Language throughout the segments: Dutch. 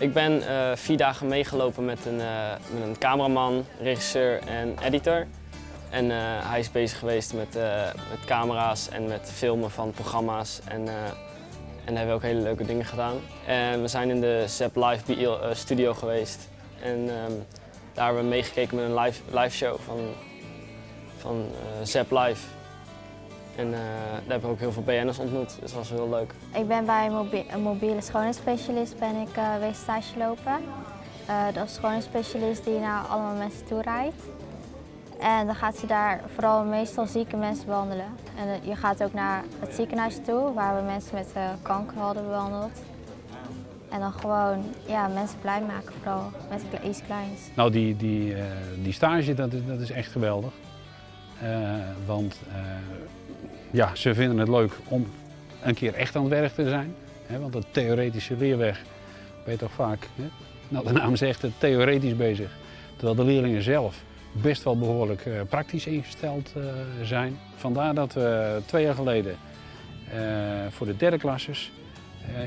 Ik ben eh, vier dagen meegelopen met een, eh, met een cameraman, regisseur en editor. En eh, hij is bezig geweest met, met camera's en met filmen van programma's. En, en hebben we ook hele leuke dingen gedaan. En we zijn in de Zep Live studio geweest. En ehm, daar hebben we meegekeken met een live, live show van, van Zep Live. En eh, daar hebben we ook heel veel BN'ers ontmoet, dus dat was heel leuk. Ik ben bij een, mobie- een mobiele schoonheidsspecialist ben ik uh, stage lopen. Eh, dat is een schoonheidsspecialist die naar allemaal mensen toe rijdt. En dan gaat ze daar vooral meestal zieke mensen behandelen. En je gaat ook naar het ziekenhuis toe, waar we mensen met eh, kanker hadden behandeld. En dan gewoon ja, mensen blij maken, vooral met iets kleins. Nou, die, die, eh, die stage, dat is, dat is echt geweldig. Eh, want eh, ja, ze vinden het leuk om een keer echt aan het werk te zijn. Hè, want de theoretische leerweg ben je toch vaak, hè, nou de naam zegt het, theoretisch bezig. Terwijl de leerlingen zelf best wel behoorlijk eh, praktisch ingesteld zijn. Vandaar dat we twee jaar geleden voor de derde klasses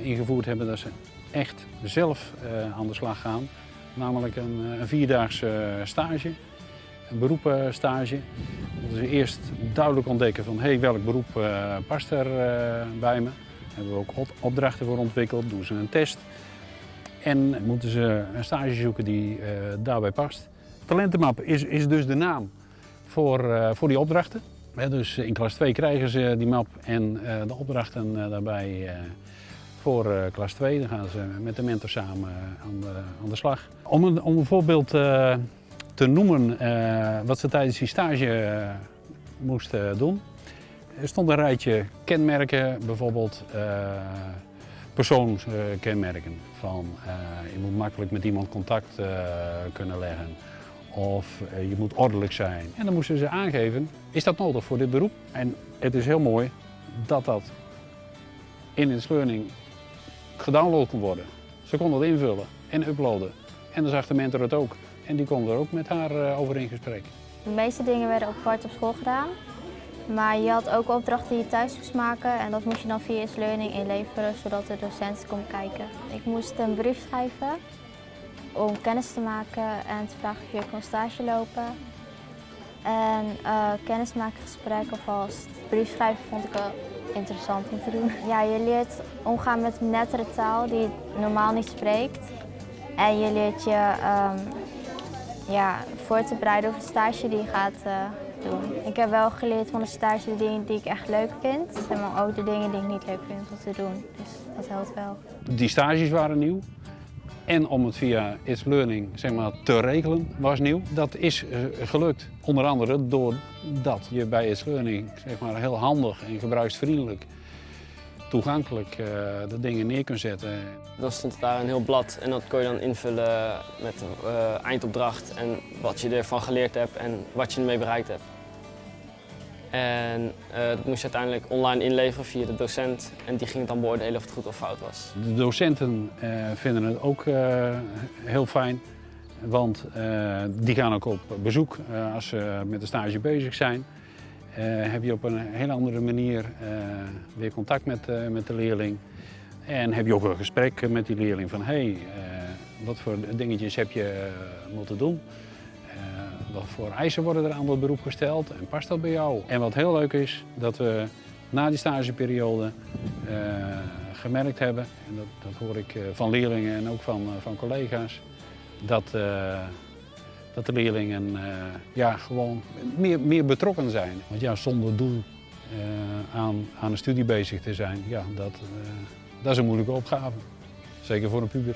ingevoerd hebben dat ze echt zelf aan de slag gaan. Namelijk een, een vierdaagse stage, een beroepenstage. Ze eerst duidelijk ontdekken van hey, welk beroep eh, past er eh, bij me. Daar hebben we ook op- opdrachten voor ontwikkeld, doen ze een test. En moeten ze een stage zoeken die eh, daarbij past. Talentenmap is, is dus de naam voor, voor die opdrachten. Dus in klas 2 krijgen ze die map en de opdrachten daarbij voor klas 2. Dan gaan ze met de mentor samen aan, de, aan de slag. Om een, om een voorbeeld te noemen eh, wat ze tijdens die stage eh, moesten doen. Er stond een rijtje kenmerken, bijvoorbeeld eh persoonskenmerken. Van je moet makkelijk met iemand contact kunnen leggen. Of je moet ordelijk zijn. En dan moesten ze aangeven, is dat nodig voor dit beroep? En het is heel mooi dat dat in het learning gedownload kon worden. Ze kon dat invullen en uploaden. En dan zag de mentor het ook. En die kon er ook met haar eh, over in gesprek. De meeste dingen werden ook apart op school gedaan. Maar je had ook opdrachten die je thuis moest maken en dat moest je dan via Is Learning inleveren, zodat de docent kon kijken. Ik moest een brief schrijven om kennis te maken en te vragen of je kon stage lopen. En eh kennismakingsgesprek alvast. Brief schrijven vond ik wel interessant om te doen. Ja, je leert omgaan met nettere taal die je normaal niet spreekt. En je leert je ehm, ja, voor te bereiden op de stage die je gaat eh, doen. Ik heb wel geleerd van de stage de dingen die ik echt leuk vind, maar ook de dingen die ik niet leuk vind om te doen. Dus dat helpt wel. Die stages waren nieuw. En om het via It's Learning zeg maar, te regelen was nieuw. Dat is eh, gelukt. Onder andere doordat je bij It's Learning zeg maar, heel handig en gebruiksvriendelijk toegankelijk eh, de dingen neer kunt zetten. Dan stond daar een heel blad en dat kon je dan invullen met een eh, eindopdracht en wat je ervan geleerd hebt en wat je ermee bereikt hebt. En eh, dat moest je uiteindelijk online inleveren via de docent en die ging het dan beoordelen of het goed of fout was. De docenten vinden het ook heel fijn, want die gaan ook op bezoek als ze met de stage bezig zijn. Eh, heb je op een hele andere manier eh, weer contact met, eh, met de leerling. En heb je ook een gesprek met die leerling van hey, wat voor dingetjes heb je moeten doen? Wat voor eisen worden er aan dat beroep gesteld en past dat bij jou? En wat heel leuk is, dat we na die stageperiode gemerkt hebben, en dat, dat hoor ik van leerlingen en ook van, van collega's, dat, dat de leerlingen eh, ja, gewoon meer, meer betrokken zijn. Want ja, zonder doel eh, aan, aan een studie bezig te zijn, ja, dat, eh, dat is een moeilijke opgave. Zeker voor een puber.